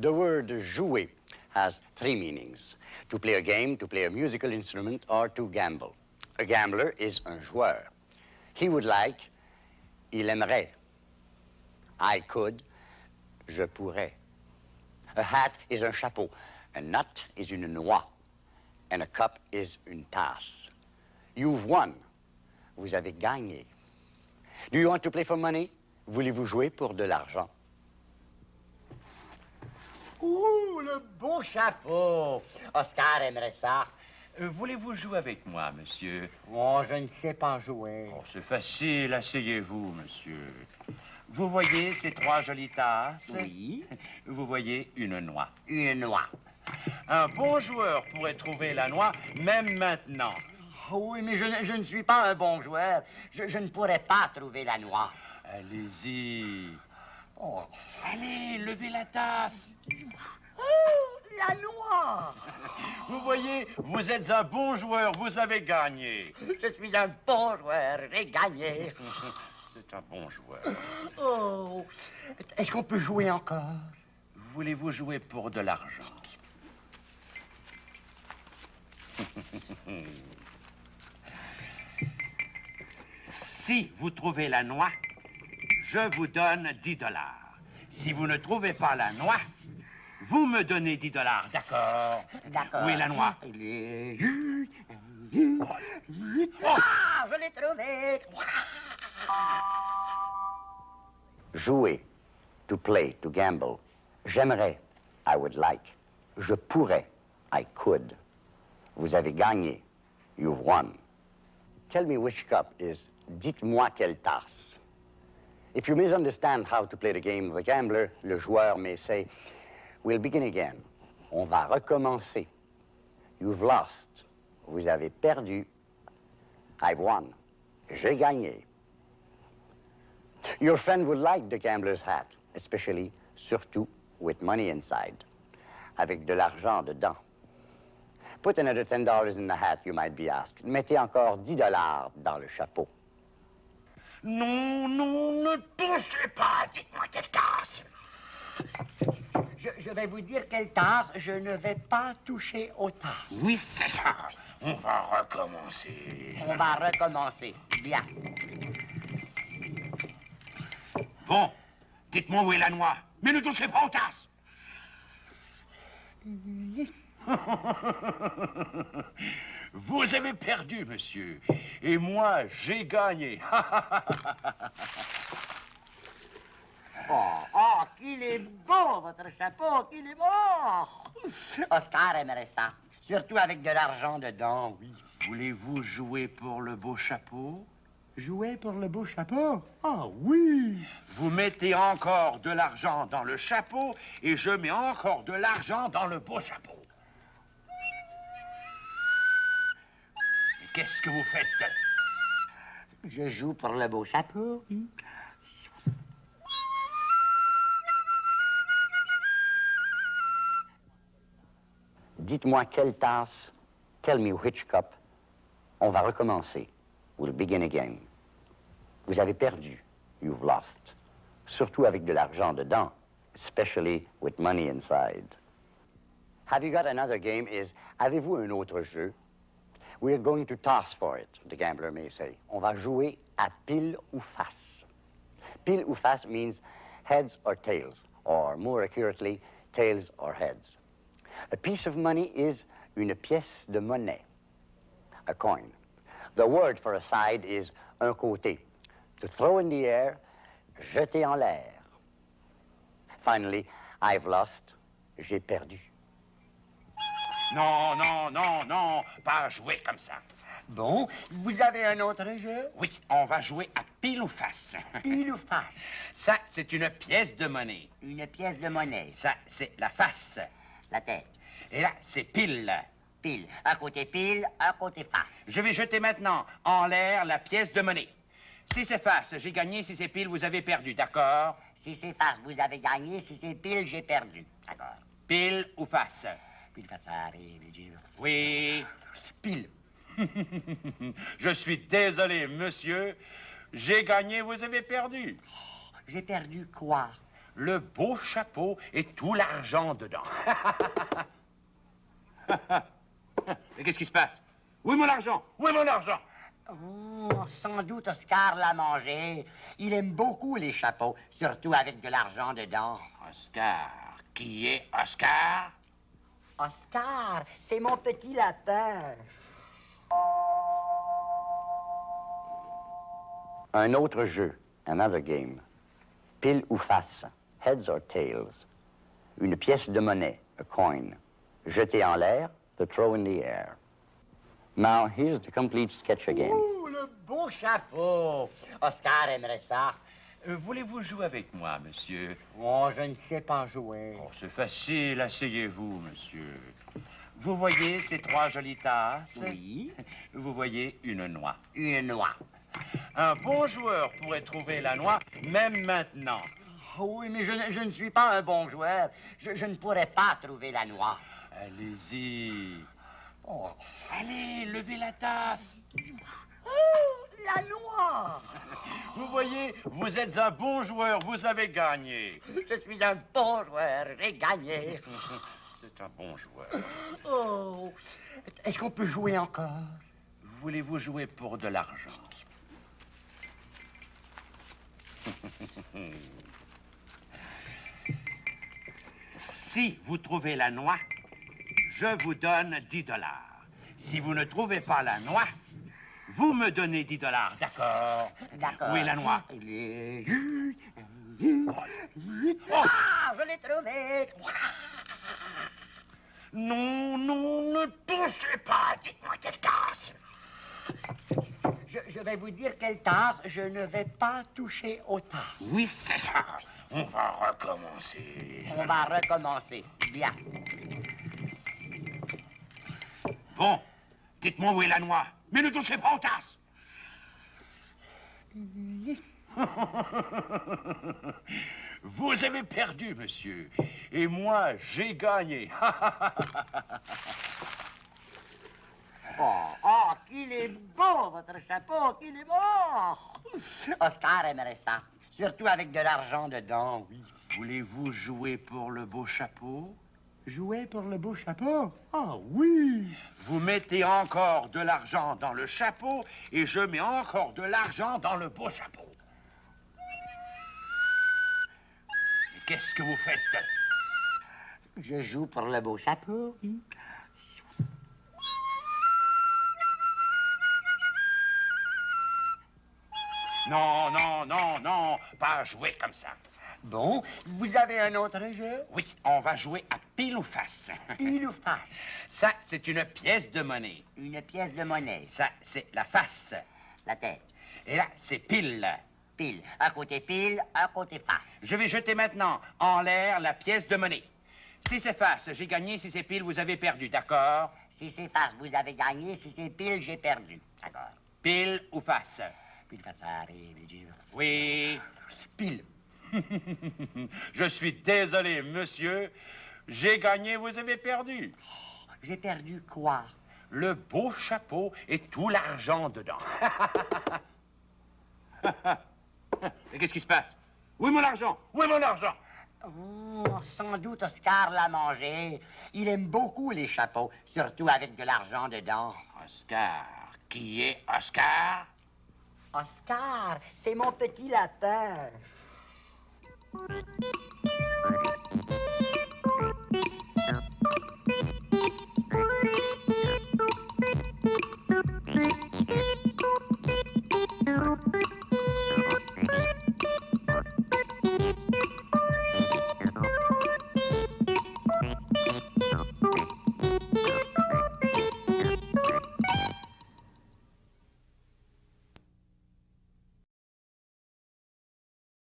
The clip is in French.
The word jouer has three meanings. To play a game, to play a musical instrument, or to gamble. A gambler is un joueur. He would like, il aimerait. I could, je pourrais. A hat is un chapeau. A nut is une noix. And a cup is une tasse. You've won. Vous avez gagné. Do you want to play for money? Voulez-vous jouer pour de l'argent? Ouh, le beau chapeau. Oscar aimerait ça. Euh, Voulez-vous jouer avec moi, monsieur? Oh, je ne sais pas jouer. Oh, c'est facile, asseyez-vous, monsieur. Vous voyez ces trois jolies tasses? Oui. Vous voyez une noix. Une noix. Un bon joueur pourrait trouver la noix, même maintenant. Oh oui, mais je, ne- je ne suis pas un bon joueur. Je, je ne pourrais pas trouver la noix. Allez-y. Oh, allez, levez la tasse. Oh, la noix. Vous voyez, vous êtes un bon joueur, vous avez gagné. Je suis un bon joueur. J'ai gagné. C'est un bon joueur. Oh. Est-ce qu'on peut jouer encore? Voulez-vous jouer pour de l'argent? Si vous trouvez la noix, je vous donne 10 dollars. Si vous ne trouvez pas la noix, vous me donnez 10 dollars, d'accord? D'accord. Où est la noix? Il est- Ah, je l'ai trouvé. Jouer, to play, to gamble. J'aimerais, I would like. Je pourrais, I could. Vous avez gagné, you've won. Tell me which cup is dites-moi quelle tasse. If you misunderstand how to play the game of the gambler, le joueur may say, we'll begin again. On va recommencer. You've lost. Vous avez perdu. I've won. J'ai gagné. Your friend would like the gambler's hat, especially, surtout, with money inside, avec de l'argent dedans. Put another $10 in the hat, you might be asked. Mettez encore 10 dollars dans le chapeau. Non, non, ne touchez pas, dites-moi quelle tasse. Je, je vais vous dire quelle tasse. Je ne vais pas toucher aux tasses. Oui, c'est ça. On va recommencer. On va recommencer. Bien. Bon, dites-moi où est la noix, mais ne touchez pas aux tasses. Vous avez perdu, monsieur, et moi, j'ai gagné. Oh, oh, qu'il est beau, votre chapeau, qu'il est beau. Oscar aimerait ça. Surtout avec de l'argent dedans, oui. Voulez-vous jouer pour le beau chapeau? Jouer pour le beau chapeau? Ah oui. Vous mettez encore de l'argent dans le chapeau, et je mets encore de l'argent dans le beau chapeau. Qu'est-ce que vous faites? Je joue pour le beau chapeau. Dites-moi quelle tasse. Tell me which cup. On va recommencer. We'll begin again. Vous avez perdu. You've lost. Surtout avec de l'argent dedans. Especially with money inside. Have you got another game? Is, avez-vous un autre jeu? We're going to toss for it, the gambler may say. On va jouer à pile ou face. Pile ou face means heads or tails, or more accurately, tails or heads. A piece of money is une pièce de monnaie, a coin. The word for a side is un côté. To throw in the air, jeter en l'air. Finally, I've lost, j'ai perdu. Non, non, non, non, pas jouer comme ça. Bon, vous avez un autre jeu? Oui, on va jouer à pile ou face. Pile ou face? Ça, c'est une pièce de monnaie. Une pièce de monnaie. Ça, c'est la face. La tête. Et là, c'est pile. Pile. Un côté pile, un côté face. Je vais jeter maintenant en l'air la pièce de monnaie. Si c'est face, j'ai gagné. Si c'est pile, vous avez perdu, d'accord? Si c'est face, vous avez gagné. Si c'est pile, j'ai perdu. D'accord. Pile ou face? Puis le fait, ça arrive, Oui. pile. Je suis désolé, monsieur. J'ai gagné, vous avez perdu. J'ai perdu quoi? Le beau chapeau et tout l'argent dedans. Mais qu'est-ce qui se passe? Où est mon argent? Où est mon argent? Oh, sans doute Oscar l'a mangé. Il aime beaucoup les chapeaux, surtout avec de l'argent dedans. Oscar. Qui est Oscar? Oscar, c'est mon petit lapin. Un autre jeu, another game. Pile ou face, heads or tails. Une pièce de monnaie, a coin. Jetée en l'air, the throw in the air. Now, here's the complete sketch again. Ouh, le beau chapeau. Oscar aimerait ça. Euh, Voulez-vous jouer avec moi, monsieur? Oh, je ne sais pas jouer. Oh, c'est facile. Asseyez-vous, monsieur. Vous voyez ces trois jolies tasses? Oui, Vous voyez une noix. une noix. Un bon joueur pourrait trouver la noix, même maintenant. Oh oui, mais je, ne- je ne suis pas un bon joueur. Je, je ne pourrais pas trouver la noix. Allez-y. Oh, Allez, levez la tasse. Oh, la noix! Vous voyez, vous êtes un bon joueur, vous avez gagné. Je suis un bon joueur, j'ai gagné. C'est un bon joueur. Oh, est-ce qu'on peut jouer encore? Voulez-vous jouer pour de l'argent? si vous trouvez la noix, je vous donne 10 dollars. Si vous ne trouvez pas la noix, vous me donnez 10 dollars, d'accord? D'accord. Où est la noix? Est... Ah, je l'ai trouvé! Non, non, ne touchez pas. Dites-moi quelle tasse. Je, je vais vous dire quelle tasse, je ne vais pas toucher aux tasses. Oui, c'est ça. On va recommencer. On va recommencer. Bien. Bon, dites-moi où est la noix. Mais ne touchez pas aux tasses. Vous avez perdu, monsieur. Et moi, j'ai gagné. Oh, oh, qu'il est beau, votre chapeau, qu'il est beau! Oscar aimerait ça. Surtout avec de l'argent dedans, oui. Voulez-vous jouer pour le beau chapeau? Jouer pour le beau chapeau? Ah oui! Vous mettez encore de l'argent dans le chapeau et je mets encore de l'argent dans le beau chapeau. Qu'est-ce que vous faites? Je joue pour le beau chapeau. Non, non, non, non, pas jouer comme ça. Bon, vous avez un autre jeu? Oui, on va jouer à pile ou face. Pile ou face? Ça, c'est une pièce de monnaie. Une pièce de monnaie. Ça, c'est la face. La tête. Et là, c'est pile. Pile. Un côté pile, un côté face. Je vais jeter maintenant en l'air la pièce de monnaie. Si c'est face, j'ai gagné. Si c'est pile, vous avez perdu, d'accord? Si c'est face, vous avez gagné. Si c'est pile, j'ai perdu. D'accord. Pile ou face? Puis le face, ça arrive. Oui. Pile. Je suis désolé, monsieur. J'ai gagné, vous avez perdu. J'ai perdu quoi? Le beau chapeau et tout l'argent dedans. Mais qu'est-ce qui se passe? Où est mon argent? Où est mon argent? Oh, sans doute Oscar l'a mangé. Il aime beaucoup les chapeaux, surtout avec de l'argent dedans. Oscar. Qui est Oscar? Oscar, c'est mon petit lapin. Thank you.